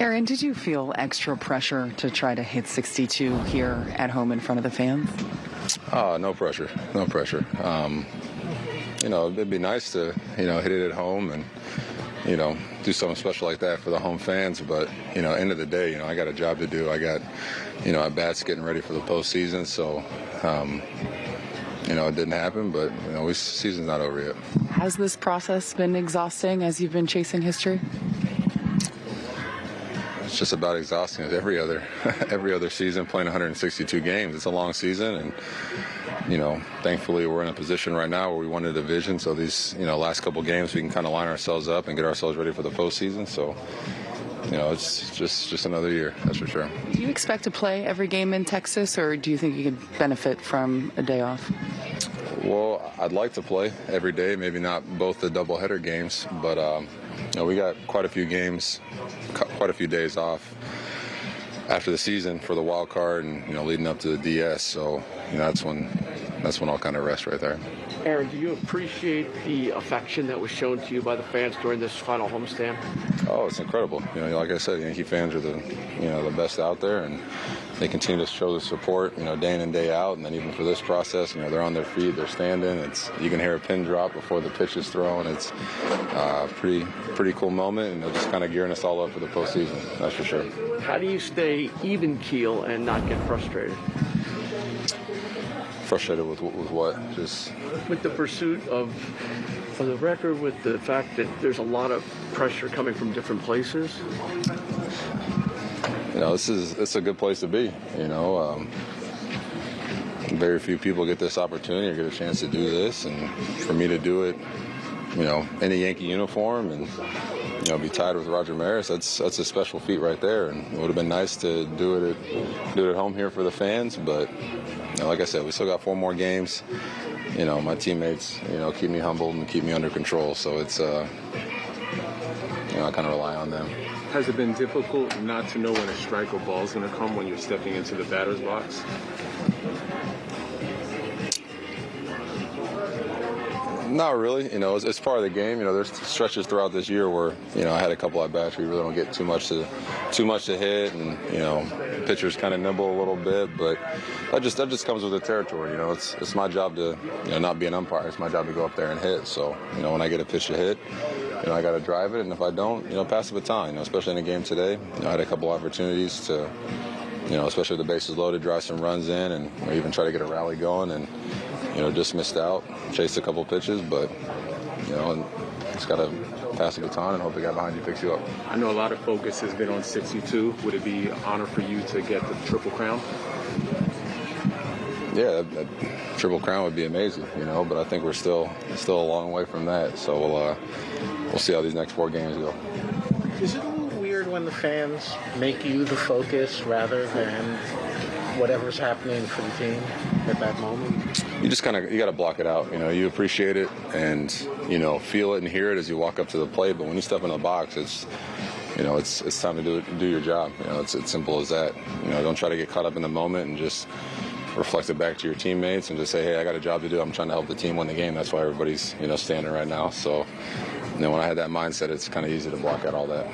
Aaron, did you feel extra pressure to try to hit 62 here at home in front of the fans? Oh, no pressure, no pressure. Um, you know, it'd be nice to you know hit it at home and you know do something special like that for the home fans. But you know, end of the day, you know, I got a job to do. I got you know at bats getting ready for the postseason, so. Um, you know, it didn't happen, but you know, we, season's not over yet. Has this process been exhausting as you've been chasing history? It's just about exhausting as every other every other season playing 162 games. It's a long season, and you know, thankfully we're in a position right now where we won a division. So these you know last couple games we can kind of line ourselves up and get ourselves ready for the postseason. So you know, it's just just another year, that's for sure. Do you expect to play every game in Texas, or do you think you could benefit from a day off? Well, I'd like to play every day, maybe not both the doubleheader games, but um, you know, we got quite a few games, quite a few days off after the season for the wild card and you know leading up to the DS. So you know that's when that's when I'll kind of rest right there. Aaron, do you appreciate the affection that was shown to you by the fans during this final homestand? Oh, it's incredible. You know, like I said, Yankee fans are the you know the best out there, and they continue to show the support. You know, day in and day out, and then even for this process, you know, they're on their feet, they're standing. It's you can hear a pin drop before the pitch is thrown. It's a uh, pretty pretty cool moment, and they're just kind of gearing us all up for the postseason. That's for sure. How do you stay even keel and not get frustrated? Frustrated with with what? Just with the pursuit of of the record, with the fact that there's a lot of pressure coming from different places. You know, this is it's a good place to be. You know, um, very few people get this opportunity or get a chance to do this, and for me to do it, you know, in a Yankee uniform and you know, be tied with Roger Maris, that's that's a special feat right there. And it would have been nice to do it at, do it at home here for the fans. But you know, like I said, we still got four more games. You know, my teammates, you know, keep me humbled and keep me under control. So it's, uh, you know, I kind of rely on them. Has it been difficult not to know when a strike or ball is going to come when you're stepping into the batter's box? Not really. You know, it's, it's, part of the game. You know, there's stretches throughout this year where you know I had a couple at bats you really don't get too much to too much to hit, and you know, pitchers kind of nibble a little bit. But that just that just comes with the territory. You know, it's it's my job to you know not be an umpire. It's my job to go up there and hit. So you know, when I get a pitch to hit, you know, I got to drive it, and if I don't, you know, pass the baton. You know, especially in a game today, you know, I had a couple opportunities to you know, especially the bases loaded, drive some runs in, and even try to get a rally going. And you know, just missed out, chased a couple pitches, but you know, and just got to pass the baton and hope the guy behind you picks you up. I know a lot of focus has been on 62. Would it be an honor for you to get the triple crown? Yeah, that, that triple crown would be amazing, you know. But I think we're still still a long way from that. So we'll uh, we'll see how these next four games go. Is it a little weird when the fans make you the focus rather than whatever's happening for the team at that moment? You just kind of you got to block it out. You know, you appreciate it and you know feel it and hear it as you walk up to the plate. But when you step in the box, it's you know it's it's time to do it, do your job. You know, it's it's simple as that. You know, don't try to get caught up in the moment and just reflect it back to your teammates and just say, hey, I got a job to do. I'm trying to help the team win the game. That's why everybody's you know standing right now. So, you when I had that mindset, it's kind of easy to block out all that.